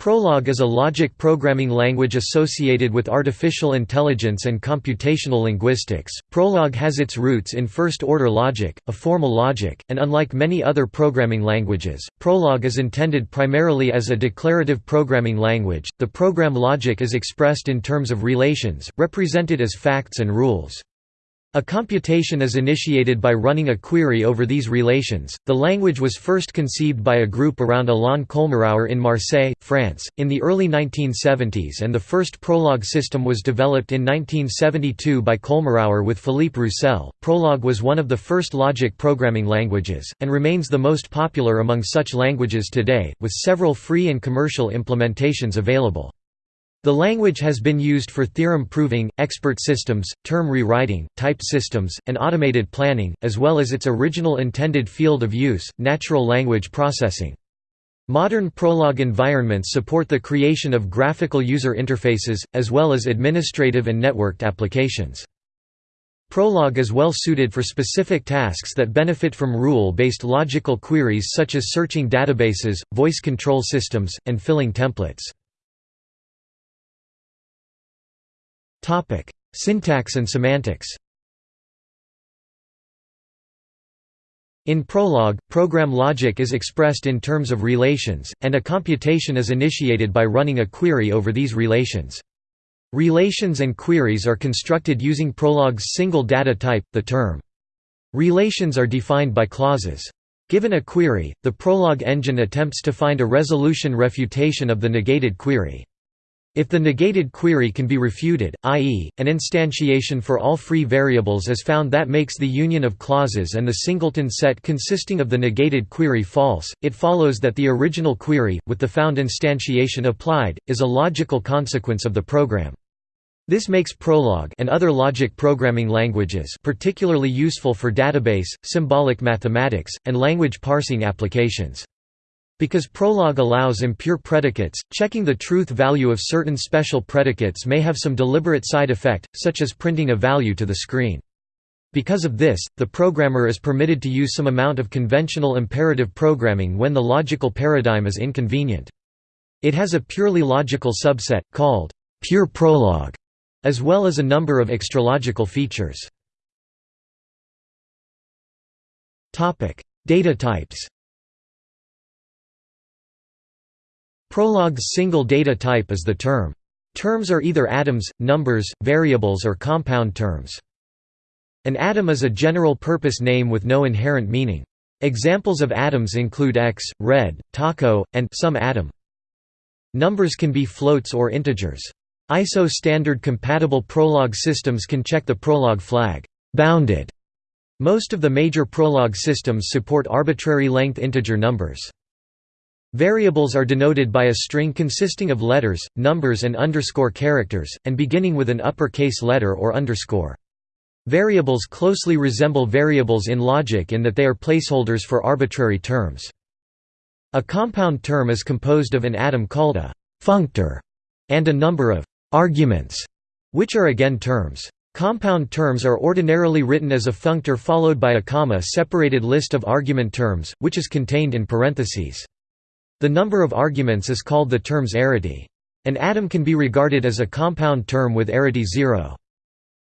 Prolog is a logic programming language associated with artificial intelligence and computational linguistics. Prolog has its roots in first order logic, a formal logic, and unlike many other programming languages, Prolog is intended primarily as a declarative programming language. The program logic is expressed in terms of relations, represented as facts and rules. A computation is initiated by running a query over these relations. The language was first conceived by a group around Alain Colmerauer in Marseille, France, in the early 1970s, and the first Prolog system was developed in 1972 by Colmerauer with Philippe Roussel. Prolog was one of the first logic programming languages, and remains the most popular among such languages today, with several free and commercial implementations available. The language has been used for theorem proving, expert systems, term rewriting, type systems, and automated planning, as well as its original intended field of use, natural language processing. Modern Prolog environments support the creation of graphical user interfaces, as well as administrative and networked applications. Prolog is well suited for specific tasks that benefit from rule-based logical queries such as searching databases, voice control systems, and filling templates. Topic: Syntax and semantics. In Prolog, program logic is expressed in terms of relations, and a computation is initiated by running a query over these relations. Relations and queries are constructed using Prolog's single data type, the term. Relations are defined by clauses. Given a query, the Prolog engine attempts to find a resolution refutation of the negated query. If the negated query can be refuted, i.e., an instantiation for all free variables is found that makes the union of clauses and the singleton set consisting of the negated query false, it follows that the original query, with the found instantiation applied, is a logical consequence of the program. This makes Prolog and other logic programming languages particularly useful for database, symbolic mathematics, and language parsing applications. Because Prolog allows impure predicates, checking the truth value of certain special predicates may have some deliberate side effect, such as printing a value to the screen. Because of this, the programmer is permitted to use some amount of conventional imperative programming when the logical paradigm is inconvenient. It has a purely logical subset, called pure Prolog, as well as a number of extralogical features. Data types Prolog's single data type is the term. Terms are either atoms, numbers, variables or compound terms. An atom is a general-purpose name with no inherent meaning. Examples of atoms include X, red, taco, and some atom. Numbers can be floats or integers. ISO standard compatible Prolog systems can check the Prolog flag bounded. Most of the major Prolog systems support arbitrary length integer numbers. Variables are denoted by a string consisting of letters, numbers and underscore characters, and beginning with an uppercase letter or underscore. Variables closely resemble variables in logic in that they are placeholders for arbitrary terms. A compound term is composed of an atom called a functor and a number of arguments, which are again terms. Compound terms are ordinarily written as a functor followed by a comma-separated list of argument terms, which is contained in parentheses. The number of arguments is called the term's arity. An atom can be regarded as a compound term with arity 0.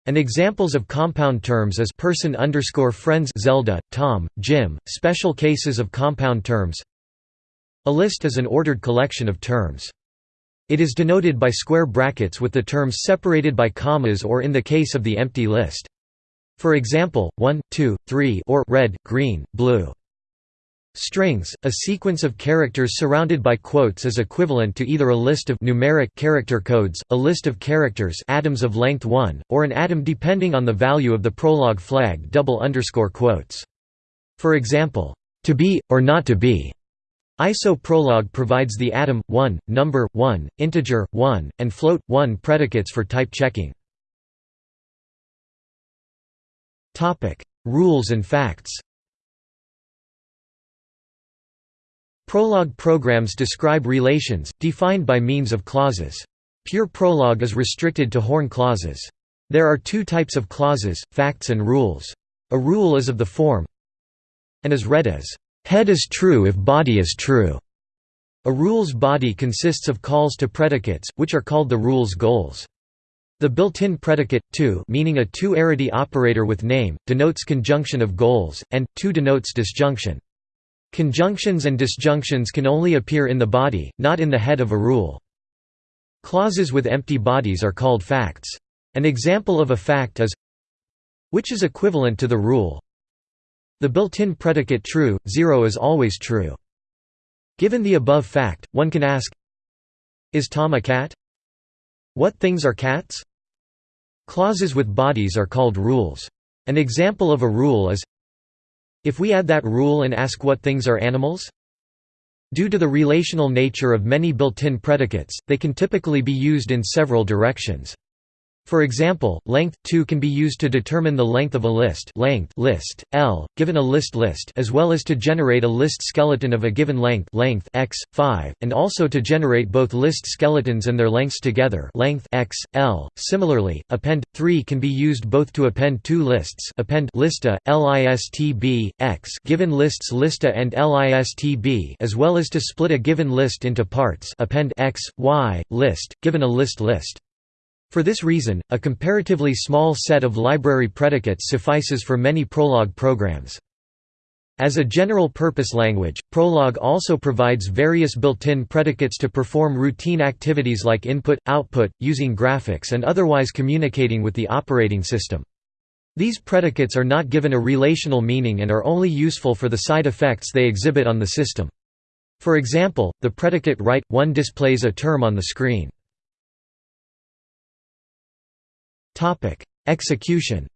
An examples of compound terms is person underscore friends Zelda, Tom, Jim, special cases of compound terms. A list is an ordered collection of terms. It is denoted by square brackets with the terms separated by commas or in the case of the empty list. For example, 1, 2, 3 or red, green, blue. Strings, a sequence of characters surrounded by quotes is equivalent to either a list of numeric character codes, a list of characters atoms of length 1, or an atom depending on the value of the Prolog flag double underscore quotes. For example, to be, or not to be. ISO Prolog provides the atom, 1, number, 1, integer, 1, and float, 1 predicates for type checking. Rules and facts Prolog programs describe relations, defined by means of clauses. Pure Prolog is restricted to Horn clauses. There are two types of clauses, facts and rules. A rule is of the form and is read as, "...head is true if body is true", A rule's body consists of calls to predicates, which are called the rule's goals. The built-in predicate, to meaning a two-arity operator with name, denotes conjunction of goals, and, to denotes disjunction. Conjunctions and disjunctions can only appear in the body, not in the head of a rule. Clauses with empty bodies are called facts. An example of a fact is which is equivalent to the rule the built-in predicate true, 0 is always true. Given the above fact, one can ask Is Tom a cat? What things are cats? Clauses with bodies are called rules. An example of a rule is If we add that rule and ask what things are animals? Due to the relational nature of many built-in predicates, they can typically be used in several directions. For example, length 2 can be used to determine the length of a list, length list L, given a list list, as well as to generate a list skeleton of a given length, length x 5, and also to generate both list skeletons and their lengths together, length x L. Similarly, append 3 can be used both to append two lists, append lista listb x, given lists lista and listb, as well as to split a given list into parts, append x y list, given a list list. For this reason, a comparatively small set of library predicates suffices for many Prolog programs. As a general-purpose language, Prolog also provides various built-in predicates to perform routine activities like input, output, using graphics and otherwise communicating with the operating system. These predicates are not given a relational meaning and are only useful for the side effects they exhibit on the system. For example, the predicate write, one displays a term on the screen. Execution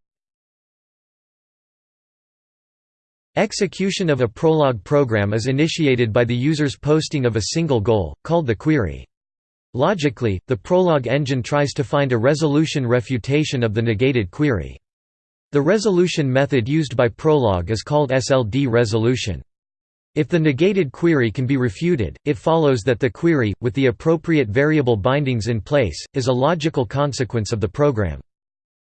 Execution of a Prolog program is initiated by the user's posting of a single goal, called the query. Logically, the Prolog engine tries to find a resolution refutation of the negated query. The resolution method used by Prolog is called SLD resolution. If the negated query can be refuted, it follows that the query, with the appropriate variable bindings in place, is a logical consequence of the program.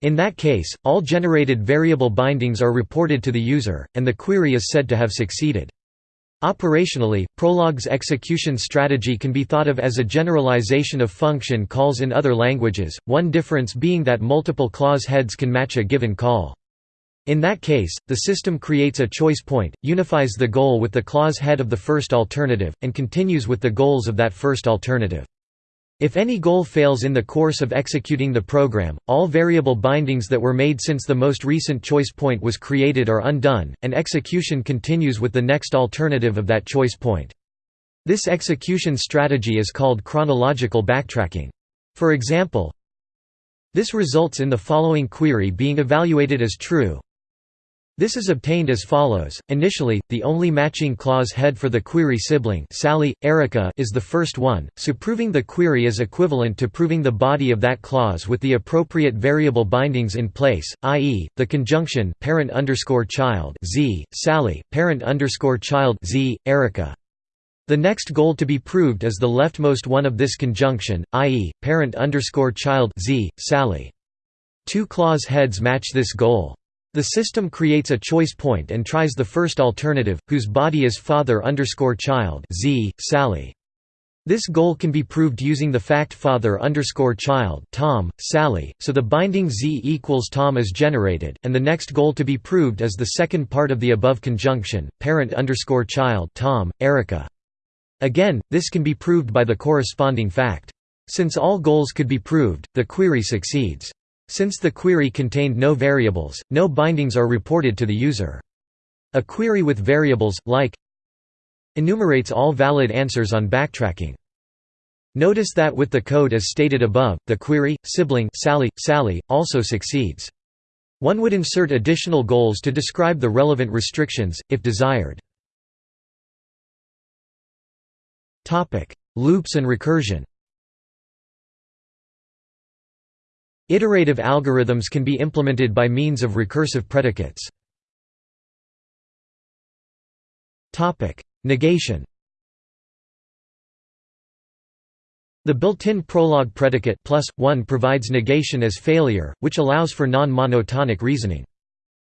In that case, all generated variable bindings are reported to the user, and the query is said to have succeeded. Operationally, Prolog's execution strategy can be thought of as a generalization of function calls in other languages, one difference being that multiple clause heads can match a given call. In that case, the system creates a choice point, unifies the goal with the clause head of the first alternative, and continues with the goals of that first alternative. If any goal fails in the course of executing the program, all variable bindings that were made since the most recent choice point was created are undone, and execution continues with the next alternative of that choice point. This execution strategy is called chronological backtracking. For example, this results in the following query being evaluated as true this is obtained as follows. Initially, the only matching clause head for the query sibling Sally, Erica is the first one, so proving the query is equivalent to proving the body of that clause with the appropriate variable bindings in place, i.e., the conjunction parent underscore child z, Sally, parent child z, Erica. The next goal to be proved is the leftmost one of this conjunction, i.e., parent underscore child z, Sally. Two clause heads match this goal. The system creates a choice point and tries the first alternative, whose body is father underscore child z, Sally. This goal can be proved using the fact father underscore child Tom, Sally, so the binding z equals Tom is generated, and the next goal to be proved is the second part of the above conjunction, parent underscore child Tom, Erica. Again, this can be proved by the corresponding fact. Since all goals could be proved, the query succeeds. Since the query contained no variables, no bindings are reported to the user. A query with variables, like enumerates all valid answers on backtracking. Notice that with the code as stated above, the query, sibling Sally, Sally, also succeeds. One would insert additional goals to describe the relevant restrictions, if desired. Loops and recursion Iterative algorithms can be implemented by means of recursive predicates. Negation The built-in Prolog predicate plus, 1 provides negation as failure, which allows for non-monotonic reasoning.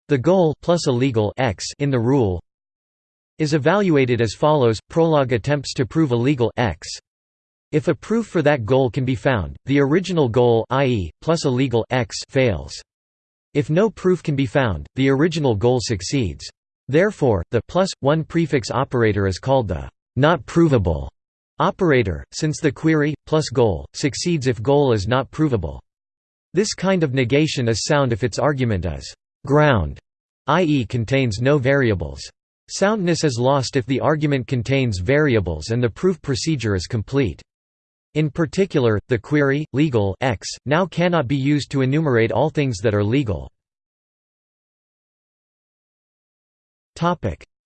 The goal plus a legal x in the rule is evaluated as follows Prolog attempts to prove a legal x. If a proof for that goal can be found, the original goal i.e., plus a legal x fails. If no proof can be found, the original goal succeeds. Therefore, the plus 1 prefix operator is called the not provable operator, since the query, plus goal, succeeds if goal is not provable. This kind of negation is sound if its argument is ground, i.e. contains no variables. Soundness is lost if the argument contains variables and the proof procedure is complete. In particular, the query, legal x, now cannot be used to enumerate all things that are legal.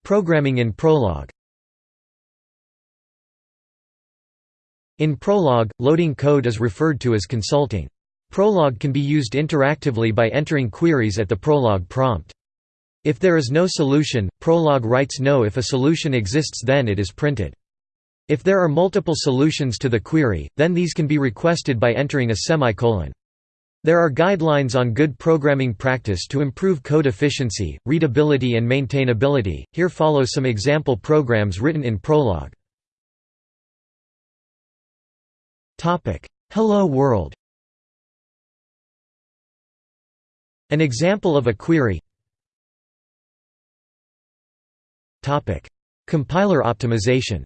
Programming in Prolog In Prolog, loading code is referred to as consulting. Prolog can be used interactively by entering queries at the Prolog prompt. If there is no solution, Prolog writes no if a solution exists then it is printed. If there are multiple solutions to the query, then these can be requested by entering a semicolon. There are guidelines on good programming practice to improve code efficiency, readability and maintainability. Here follow some example programs written in Prolog. Topic: Hello World. An example of a query. Topic: Compiler optimization.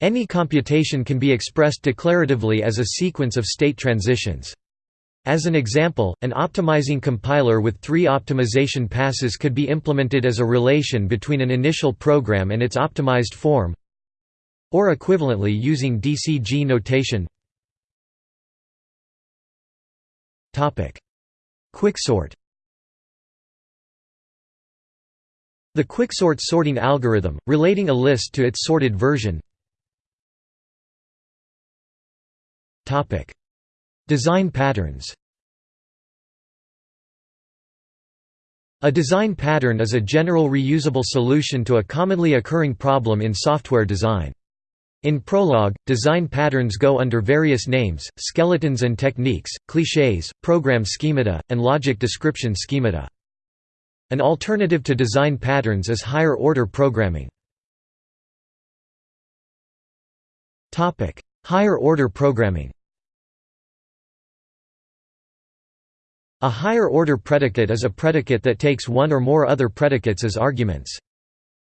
Any computation can be expressed declaratively as a sequence of state transitions. As an example, an optimizing compiler with three optimization passes could be implemented as a relation between an initial program and its optimized form or equivalently using DCG notation. Quicksort. The quicksort sorting algorithm, relating a list to its sorted version Design patterns A design pattern is a general reusable solution to a commonly occurring problem in software design. In Prolog, design patterns go under various names, skeletons and techniques, clichés, program schemata, and logic description schemata. An alternative to design patterns is higher-order programming. Higher-order programming A higher-order predicate is a predicate that takes one or more other predicates as arguments.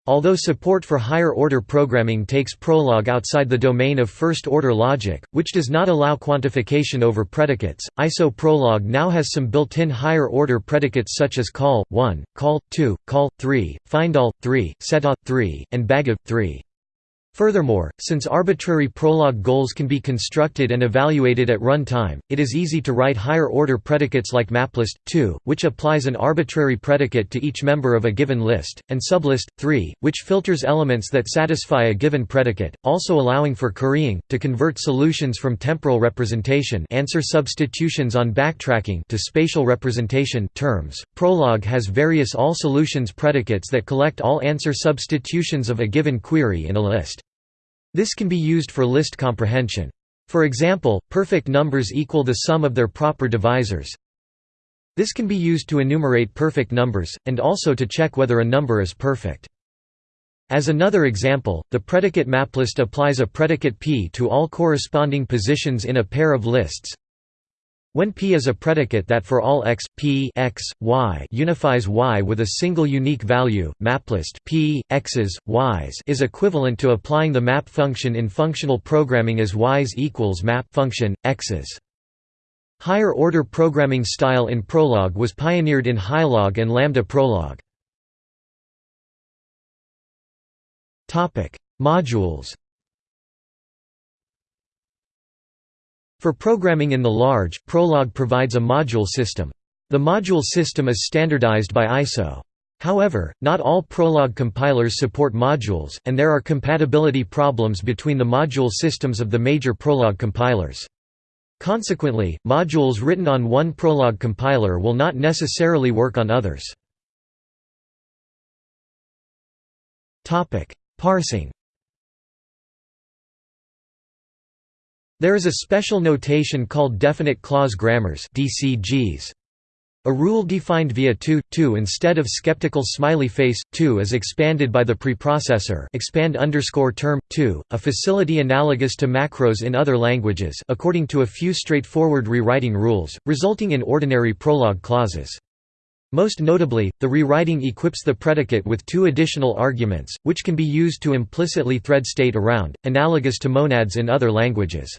Although support for higher-order programming takes Prolog outside the domain of first-order logic, which does not allow quantification over predicates, ISO Prolog now has some built-in higher-order predicates such as call, 1, call, 2, call, 3, findall, 3, setof, 3, and bagof, 3. Furthermore, since arbitrary Prolog goals can be constructed and evaluated at run time, it is easy to write higher-order predicates like maplist, 2, which applies an arbitrary predicate to each member of a given list, and sublist, 3, which filters elements that satisfy a given predicate, also allowing for currying, to convert solutions from temporal representation answer substitutions on backtracking to spatial representation terms. Prolog has various all solutions predicates that collect all answer substitutions of a given query in a list. This can be used for list comprehension. For example, perfect numbers equal the sum of their proper divisors. This can be used to enumerate perfect numbers, and also to check whether a number is perfect. As another example, the predicate maplist applies a predicate p to all corresponding positions in a pair of lists. When P is a predicate that for all x, P x, y unifies y with a single unique value, maplist P, x's, y's is equivalent to applying the map function in functional programming as y's equals map function, x's. Higher-order programming style in Prolog was pioneered in Hilog and Lambda Prolog. Modules For programming in the large, Prolog provides a module system. The module system is standardized by ISO. However, not all Prolog compilers support modules, and there are compatibility problems between the module systems of the major Prolog compilers. Consequently, modules written on one Prolog compiler will not necessarily work on others. Parsing There is a special notation called definite clause grammars DCGs. A rule defined via 2, 2 instead of skeptical smiley face, 2 is expanded by the preprocessor expand underscore term, 2, a facility analogous to macros in other languages according to a few straightforward rewriting rules, resulting in ordinary prolog clauses. Most notably, the rewriting equips the predicate with two additional arguments, which can be used to implicitly thread state around, analogous to monads in other languages.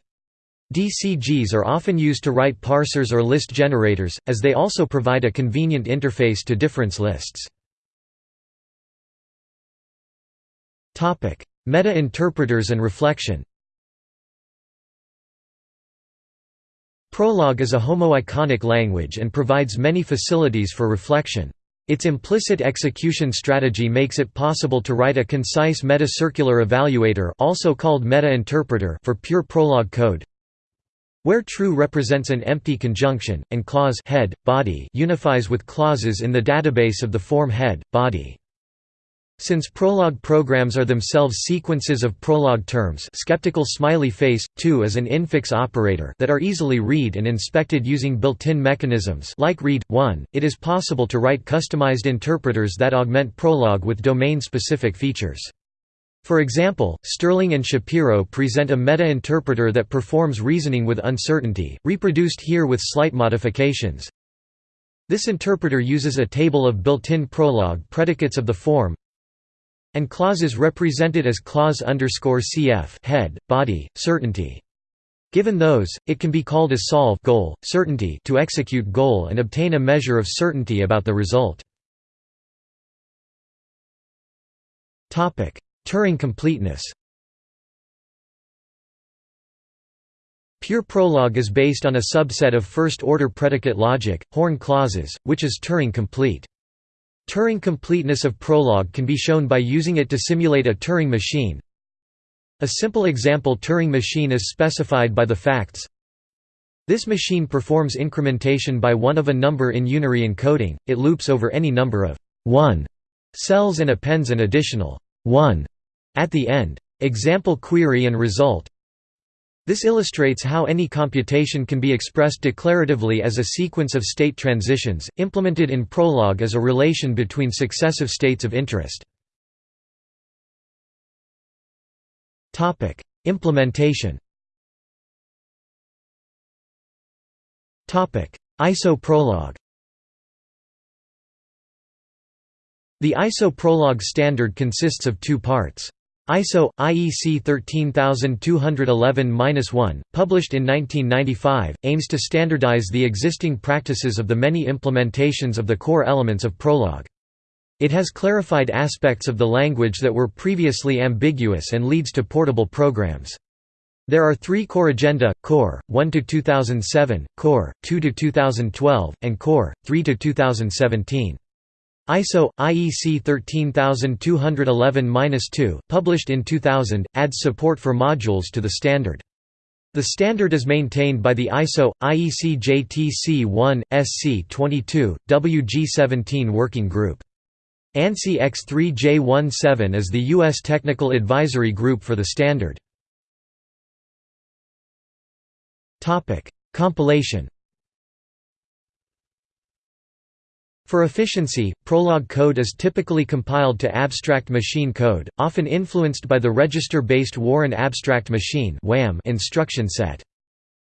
DCGs are often used to write parsers or list generators, as they also provide a convenient interface to difference lists. Meta-interpreters and reflection Prolog is a homoiconic language and provides many facilities for reflection. Its implicit execution strategy makes it possible to write a concise meta-circular evaluator also called meta-interpreter for pure Prolog code, where true represents an empty conjunction, and clause head, body unifies with clauses in the database of the form head, body. Since Prolog programs are themselves sequences of Prolog terms skeptical smiley face, 2 is an infix operator that are easily read and inspected using built-in mechanisms like read, 1, it is possible to write customized interpreters that augment Prolog with domain-specific features. For example, Sterling and Shapiro present a meta-interpreter that performs reasoning with uncertainty, reproduced here with slight modifications. This interpreter uses a table of built-in Prolog predicates of the form and clauses represented as clause underscore cf head, body, certainty. Given those, it can be called a solve goal, certainty to execute goal and obtain a measure of certainty about the result. Turing completeness Pure Prolog is based on a subset of first-order predicate logic, horn clauses, which is Turing complete. Turing completeness of Prolog can be shown by using it to simulate a Turing machine. A simple example Turing machine is specified by the facts This machine performs incrementation by one of a number in unary encoding, it loops over any number of 1 cells and appends an additional 1 at the end. Example query and result This illustrates how any computation can be expressed declaratively as a sequence of state transitions, implemented in Prolog as a relation between successive states of interest. Implementation ISO Prolog The ISO Prolog standard consists of two parts. ISO IEC 13211-1, published in 1995, aims to standardize the existing practices of the many implementations of the core elements of Prolog. It has clarified aspects of the language that were previously ambiguous and leads to portable programs. There are three corrigenda, Core, 1 to 2007, Core, 2 to 2012, and Core, 3–2017. ISO IEC 13211-2, published in 2000, adds support for modules to the standard. The standard is maintained by the ISO IEC JTC1 SC22 WG17 working group. ANSI X3J17 is the US technical advisory group for the standard. Topic: Compilation For efficiency, Prolog code is typically compiled to abstract machine code, often influenced by the register-based Warren Abstract Machine instruction set.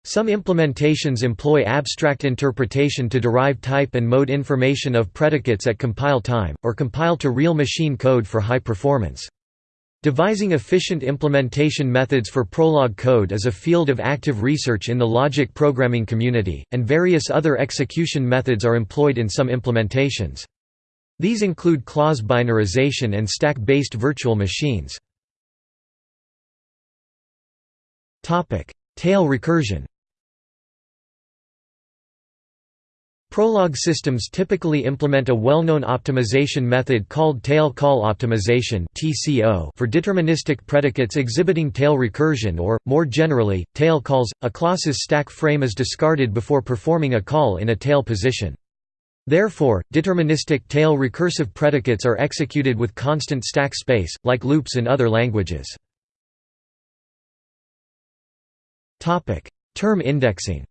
Some implementations employ abstract interpretation to derive type and mode information of predicates at compile time, or compile to real machine code for high performance. Devising efficient implementation methods for Prolog code is a field of active research in the logic programming community, and various other execution methods are employed in some implementations. These include clause binarization and stack-based virtual machines. Tail recursion Prolog systems typically implement a well-known optimization method called tail call optimization for deterministic predicates exhibiting tail recursion or, more generally, tail calls. A class's stack frame is discarded before performing a call in a tail position. Therefore, deterministic tail recursive predicates are executed with constant stack space, like loops in other languages. Term indexing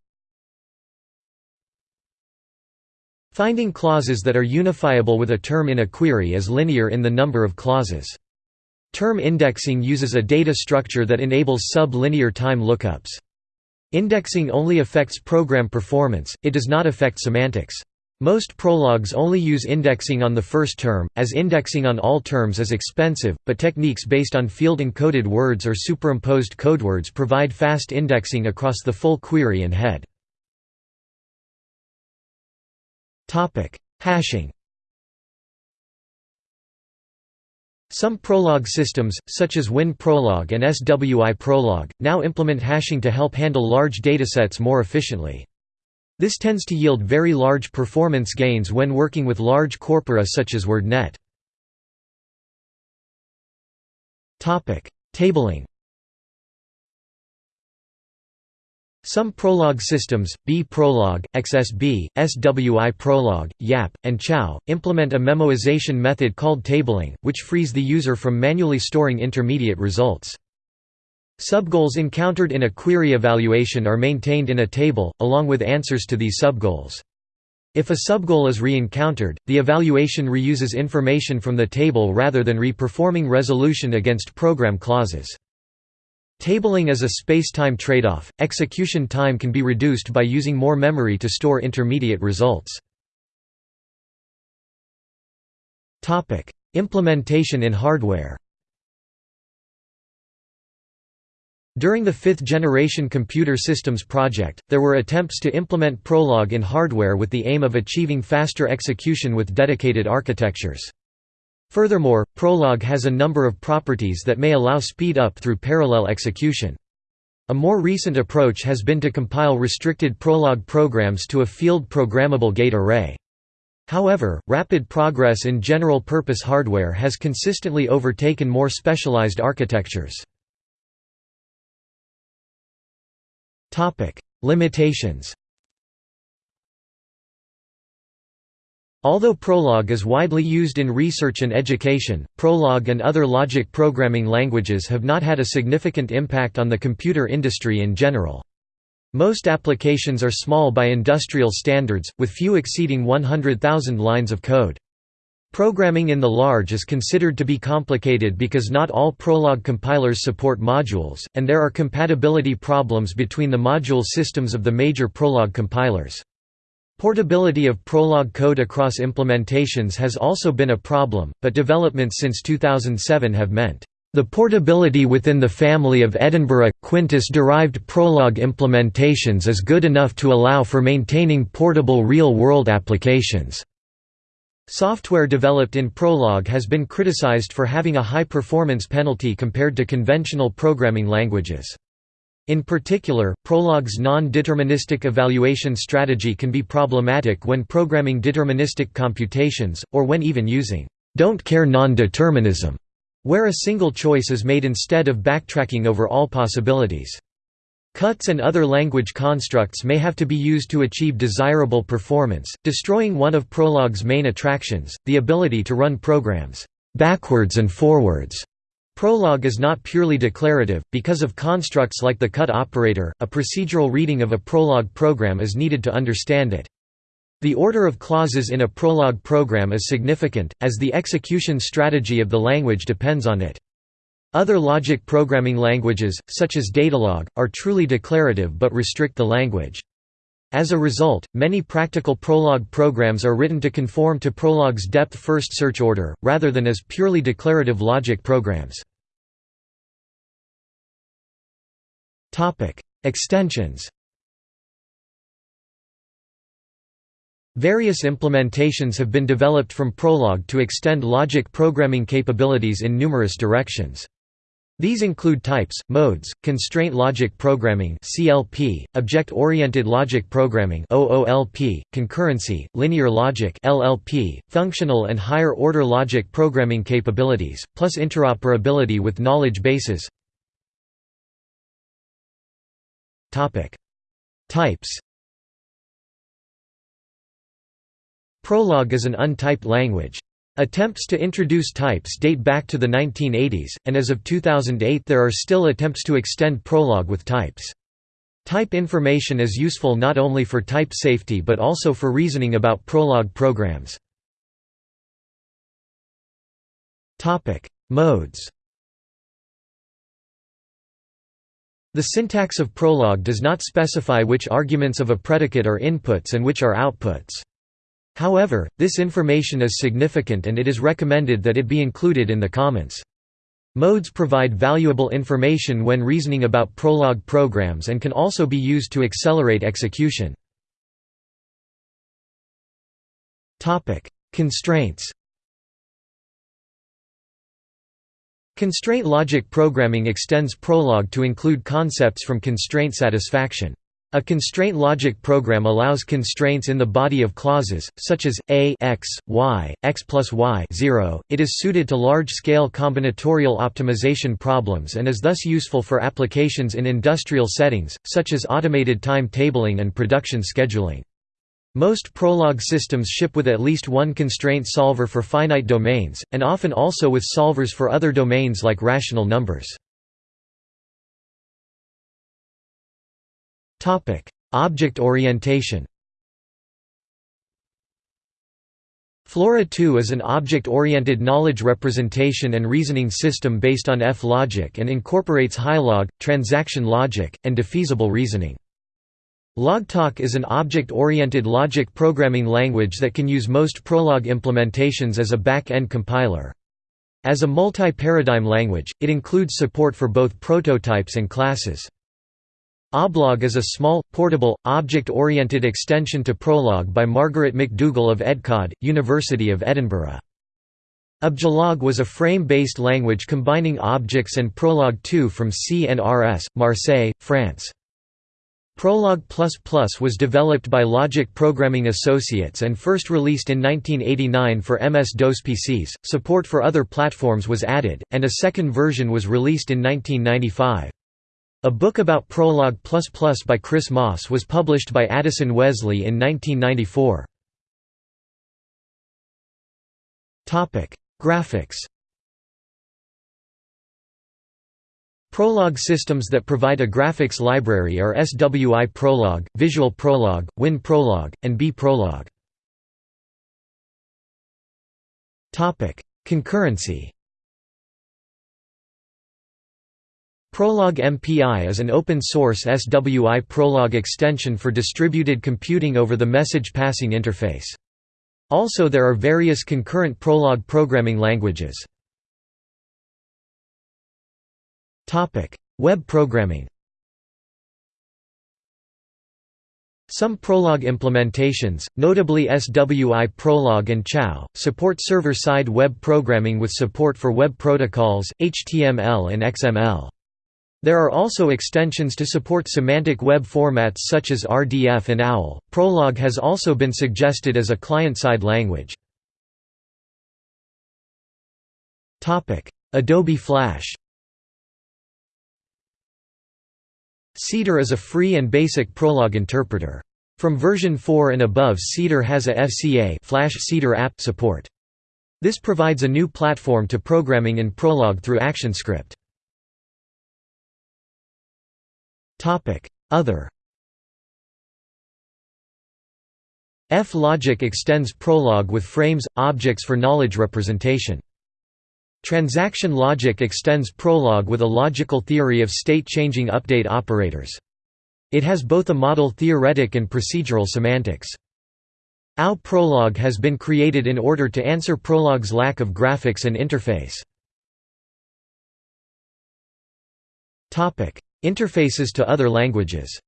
Finding clauses that are unifiable with a term in a query is linear in the number of clauses. Term indexing uses a data structure that enables sub-linear time lookups. Indexing only affects program performance, it does not affect semantics. Most Prologs only use indexing on the first term, as indexing on all terms is expensive, but techniques based on field-encoded words or superimposed codewords provide fast indexing across the full query and head. Hashing Some Prolog systems, such as WinProlog and SWI Prolog, now implement hashing to help handle large datasets more efficiently. This tends to yield very large performance gains when working with large corpora such as WordNet. Tabling Some Prolog systems, B-Prolog, XSB, SWI Prolog, YAP, and Ciao, implement a memoization method called tabling, which frees the user from manually storing intermediate results. Subgoals encountered in a query evaluation are maintained in a table, along with answers to these subgoals. If a subgoal is re-encountered, the evaluation reuses information from the table rather than re-performing resolution against program clauses. Tabling is a space-time trade-off, execution time can be reduced by using more memory to store intermediate results. Implementation in hardware During the fifth-generation computer systems project, there were attempts to implement Prolog in hardware with the aim of achieving faster execution with dedicated architectures. Furthermore, Prolog has a number of properties that may allow speed up through parallel execution. A more recent approach has been to compile restricted Prolog programs to a field programmable gate array. However, rapid progress in general-purpose hardware has consistently overtaken more specialized architectures. Limitations Although Prolog is widely used in research and education, Prolog and other logic programming languages have not had a significant impact on the computer industry in general. Most applications are small by industrial standards, with few exceeding 100,000 lines of code. Programming in the large is considered to be complicated because not all Prolog compilers support modules, and there are compatibility problems between the module systems of the major Prolog compilers. Portability of Prolog code across implementations has also been a problem, but developments since 2007 have meant, "...the portability within the family of Edinburgh, Quintus-derived Prolog implementations is good enough to allow for maintaining portable real-world applications." Software developed in Prolog has been criticized for having a high performance penalty compared to conventional programming languages. In particular, Prolog's non-deterministic evaluation strategy can be problematic when programming deterministic computations, or when even using don't care non-determinism, where a single choice is made instead of backtracking over all possibilities. Cuts and other language constructs may have to be used to achieve desirable performance, destroying one of Prolog's main attractions, the ability to run programs backwards and forwards Prolog is not purely declarative, because of constructs like the cut operator, a procedural reading of a Prolog program is needed to understand it. The order of clauses in a Prolog program is significant, as the execution strategy of the language depends on it. Other logic programming languages, such as Datalog, are truly declarative but restrict the language. As a result, many practical Prolog programs are written to conform to Prolog's depth-first search order, rather than as purely declarative logic programs. Extensions Various implementations have been developed from Prolog to extend logic programming capabilities in numerous directions. These include types, modes, constraint logic programming (CLP), object-oriented logic programming (OOLP), concurrency, linear logic (LLP), functional and higher-order logic programming capabilities, plus interoperability with knowledge bases. Topic: Types. Prolog is an untyped language. Attempts to introduce types date back to the 1980s, and as of 2008 there are still attempts to extend Prolog with types. Type information is useful not only for type safety but also for reasoning about Prolog programs. Modes The syntax of Prolog does not specify which arguments of a predicate are inputs and which are outputs. However, this information is significant and it is recommended that it be included in the comments. Modes provide valuable information when reasoning about Prolog programs and can also be used to accelerate execution. Constraints Constraint logic programming extends Prolog to include concepts from constraint satisfaction. A constraint logic program allows constraints in the body of clauses, such as a x, y, x plus y 0. It is suited to large-scale combinatorial optimization problems and is thus useful for applications in industrial settings, such as automated time tabling and production scheduling. Most Prolog systems ship with at least one constraint solver for finite domains, and often also with solvers for other domains like rational numbers. Topic: Object orientation. Flora 2 is an object-oriented knowledge representation and reasoning system based on F-logic and incorporates HiLog, transaction logic, and defeasible reasoning. Logtalk is an object-oriented logic programming language that can use most Prolog implementations as a back-end compiler. As a multi-paradigm language, it includes support for both prototypes and classes. Oblog is a small, portable, object-oriented extension to Prolog by Margaret McDougall of EdCAAD, University of Edinburgh. Objalog was a frame-based language combining objects and Prolog 2 from CNRS, Marseille, France. Prolog++ was developed by Logic Programming Associates and first released in 1989 for MS-DOS PCs. Support for other platforms was added, and a second version was released in 1995. A book about Prolog++ by Chris Moss was published by Addison Wesley in 1994. Graphics Prolog systems that provide a graphics library are SWI Prolog, Visual Prolog, Win Prolog, and B Prolog. Concurrency Prolog MPI is an open-source SWI Prolog extension for distributed computing over the message passing interface. Also there are various concurrent Prolog programming languages. Web programming Some Prolog implementations, notably SWI Prolog and Ciao, support server-side web programming with support for web protocols, HTML and XML. There are also extensions to support semantic web formats such as RDF and OWL. Prolog has also been suggested as a client-side language. Topic: Adobe Flash. Cedar is a free and basic Prolog interpreter. From version 4 and above Cedar has a FCA Flash Cedar app support. This provides a new platform to programming in Prolog through ActionScript. Other F-logic extends Prolog with frames, objects for knowledge representation. Transaction logic extends Prolog with a logical theory of state-changing update operators. It has both a model theoretic and procedural semantics. OW Prolog has been created in order to answer Prolog's lack of graphics and interface. Interfaces to other languages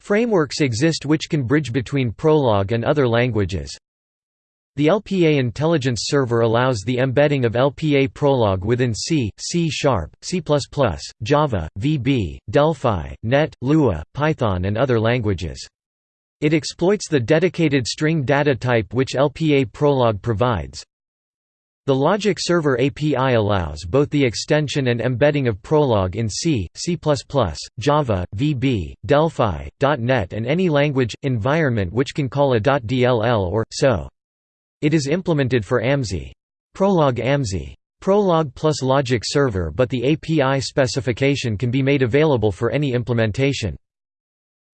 Frameworks exist which can bridge between Prolog and other languages. The LPA Intelligence Server allows the embedding of LPA Prolog within C, C Sharp, C++, Java, VB, Delphi, NET, Lua, Python and other languages. It exploits the dedicated string data type which LPA Prolog provides. The Logic Server API allows both the extension and embedding of Prolog in C, C++, Java, VB, Delphi, .NET and any language, environment which can call a .dll or, SO. It is implemented for Amzi. Prolog Amzi. Prolog plus Logic Server but the API specification can be made available for any implementation.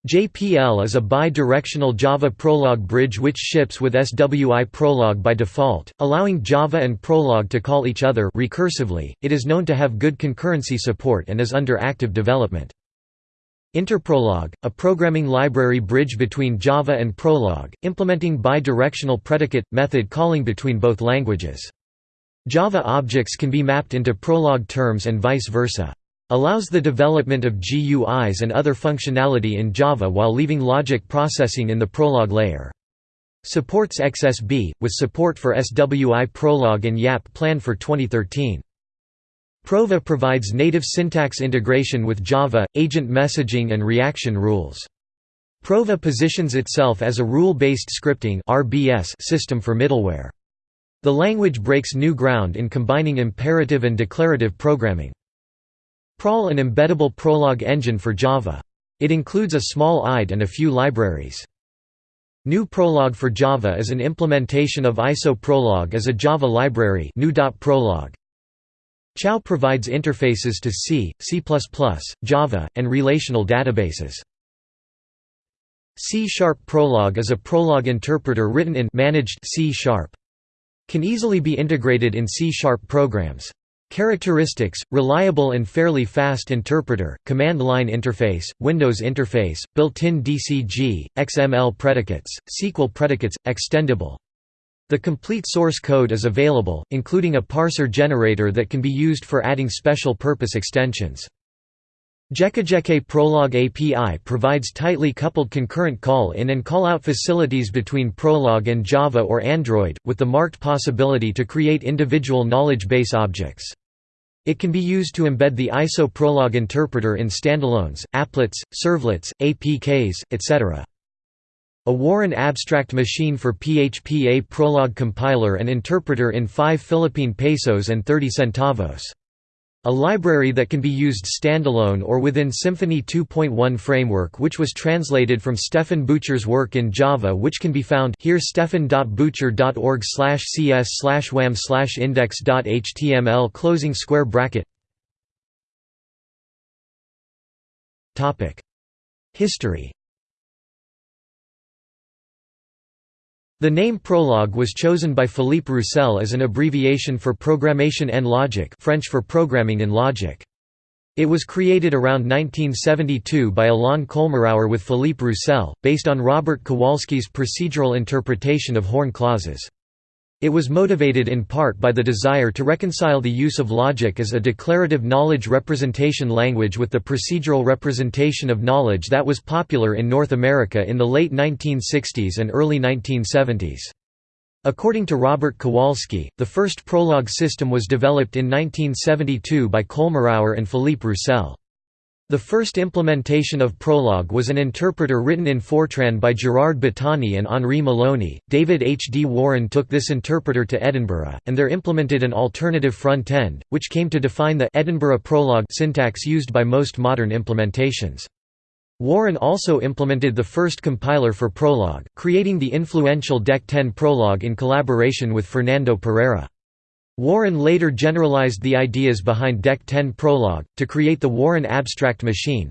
JPL is a bi-directional Java Prolog bridge which ships with SWI Prolog by default, allowing Java and Prolog to call each other recursively. It is known to have good concurrency support and is under active development. Interprolog, a programming library bridge between Java and Prolog, implementing bi-directional predicate method calling between both languages. Java objects can be mapped into Prolog terms and vice versa. Allows the development of GUIs and other functionality in Java while leaving logic processing in the Prolog layer. Supports XSB, with support for SWI Prolog and YAP planned for 2013. Prova provides native syntax integration with Java, agent messaging and reaction rules. Prova positions itself as a rule-based scripting system for middleware. The language breaks new ground in combining imperative and declarative programming. Prol an embeddable Prolog engine for Java. It includes a small IDE and a few libraries. GNU Prolog for Java is an implementation of ISO Prolog as a Java library GNU.Prolog. Ciao provides interfaces to C, C++, Java, and relational databases. C-sharp Prolog is a Prolog interpreter written in managed C-sharp. Can easily be integrated in C-sharp programs. Characteristics, reliable and fairly fast interpreter, command line interface, Windows interface, built-in DCG, XML predicates, SQL predicates, extendable. The complete source code is available, including a parser generator that can be used for adding special purpose extensions. Jekejeke Prolog API provides tightly coupled concurrent call-in and call-out facilities between Prolog and Java or Android, with the marked possibility to create individual knowledge base objects. It can be used to embed the ISO Prolog interpreter in standalones, applets, servlets, APKs, etc. A Warren abstract machine for PHP A Prolog compiler and interpreter in 5 Philippine pesos and 30 centavos. A library that can be used standalone or within Symfony 2.1 framework which was translated from Stefan Buettcher's work in Java which can be found here stefan.buettcher.org cs slash wam index.html closing square bracket. History The name Prolog was chosen by Philippe Roussel as an abbreviation for Programmation en logique French for programming in logic. It was created around 1972 by Alain Colmerauer with Philippe Roussel, based on Robert Kowalski's procedural interpretation of Horn clauses. It was motivated in part by the desire to reconcile the use of logic as a declarative knowledge representation language with the procedural representation of knowledge that was popular in North America in the late 1960s and early 1970s. According to Robert Kowalski, the first Prolog system was developed in 1972 by Colmerauer and Philippe Roussel. The first implementation of Prolog was an interpreter written in Fortran by Gerard Battani and Henri Meloni. David H. D. Warren took this interpreter to Edinburgh, and there implemented an alternative front end, which came to define the Edinburgh Prolog syntax used by most modern implementations. Warren also implemented the first compiler for Prolog, creating the influential DEC 10 Prolog in collaboration with Fernando Pereira. Warren later generalized the ideas behind DEC 10 Prolog, to create the Warren Abstract Machine.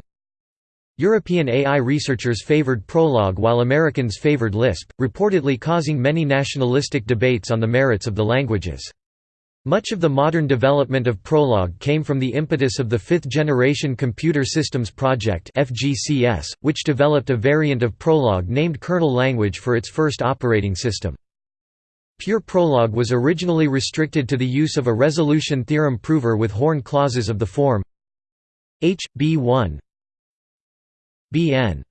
European AI researchers favored Prolog while Americans favored Lisp, reportedly causing many nationalistic debates on the merits of the languages. Much of the modern development of Prolog came from the impetus of the Fifth-Generation Computer Systems Project which developed a variant of Prolog named kernel language for its first operating system. Pure Prolog was originally restricted to the use of a resolution theorem prover with Horn clauses of the form H, B1 Bn.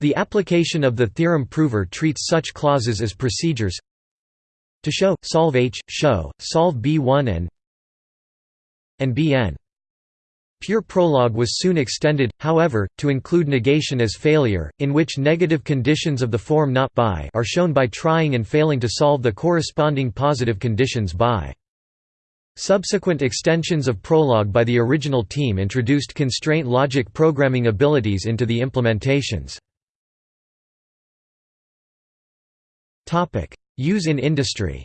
The application of the theorem prover treats such clauses as procedures to show, solve H, show, solve B1 and and Bn. Pure Prolog was soon extended, however, to include negation as failure, in which negative conditions of the form not by are shown by trying and failing to solve the corresponding positive conditions by. Subsequent extensions of Prolog by the original team introduced constraint logic programming abilities into the implementations. Use in industry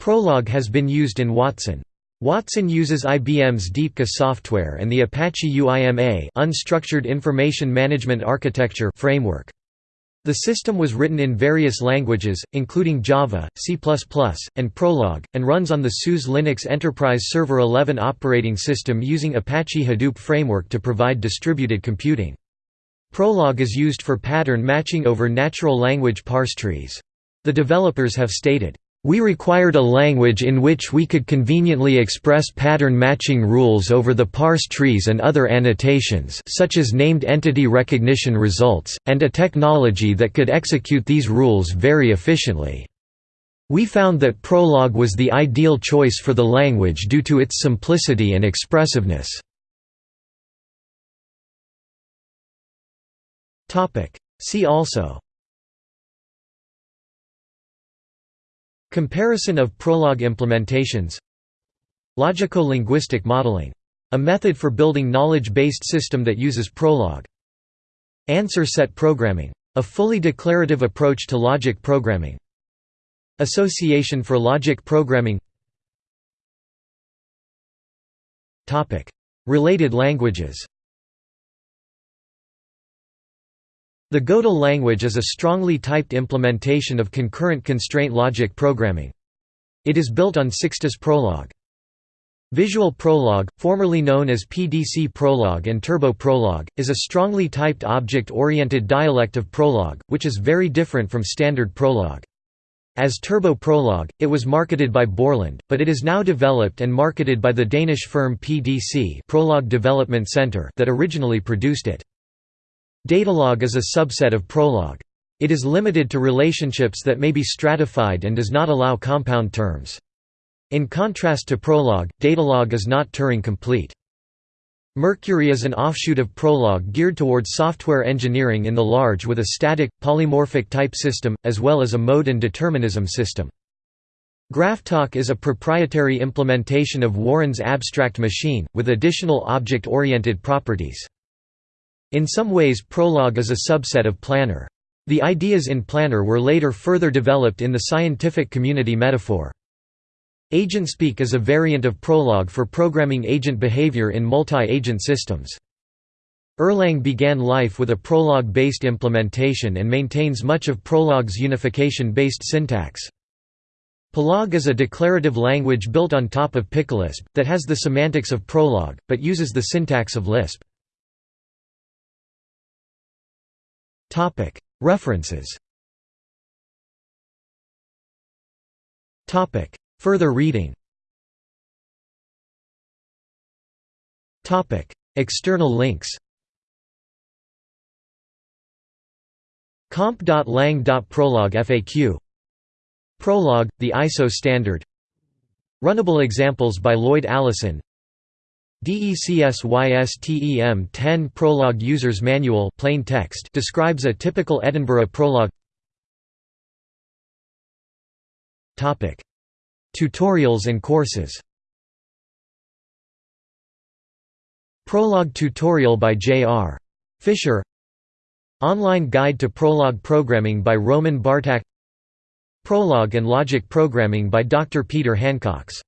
Prolog has been used in Watson. Watson uses IBM's DeepQA software and the Apache UIMA unstructured information management architecture framework. The system was written in various languages, including Java, C++, and Prolog, and runs on the SUSE Linux Enterprise Server 11 operating system using Apache Hadoop framework to provide distributed computing. Prolog is used for pattern matching over natural language parse trees. The developers have stated, we required a language in which we could conveniently express pattern matching rules over the parse trees and other annotations such as named entity recognition results, and a technology that could execute these rules very efficiently. We found that Prolog was the ideal choice for the language due to its simplicity and expressiveness. See also Comparison of Prolog implementations Logico-linguistic modeling. A method for building knowledge-based system that uses Prolog. Answer set programming. A fully declarative approach to logic programming. Association for Logic Programming Related languages The Godel language is a strongly typed implementation of concurrent constraint logic programming. It is built on SICStus Prolog. Visual Prolog, formerly known as PDC Prolog and Turbo Prolog, is a strongly typed object-oriented dialect of Prolog, which is very different from standard Prolog. As Turbo Prolog, it was marketed by Borland, but it is now developed and marketed by the Danish firm PDC Prolog Development Center that originally produced it. Datalog is a subset of Prolog. It is limited to relationships that may be stratified and does not allow compound terms. In contrast to Prolog, Datalog is not Turing-complete. Mercury is an offshoot of Prolog geared towards software engineering in the large with a static, polymorphic type system, as well as a mode and determinism system. GraphTalk is a proprietary implementation of Warren's abstract machine, with additional object-oriented properties. In some ways Prolog is a subset of Planner. The ideas in Planner were later further developed in the scientific community metaphor. AgentSpeak is a variant of Prolog for programming agent behavior in multi-agent systems. Erlang began life with a Prolog-based implementation and maintains much of Prolog's unification-based syntax. Pilog is a declarative language built on top of Picolisp, that has the semantics of Prolog, but uses the syntax of Lisp. References. Further reading. External links. Comp.lang.prolog FAQ Prolog, the ISO standard. Runnable examples by Lloyd Allison DECSYSTEM 10 Prolog User's Manual plain text describes a typical Edinburgh Prolog Tutorials and courses. Prolog tutorial by J.R. Fisher. Online Guide to Prolog Programming by Roman Bartak. Prolog and Logic Programming by Dr. Peter Hancox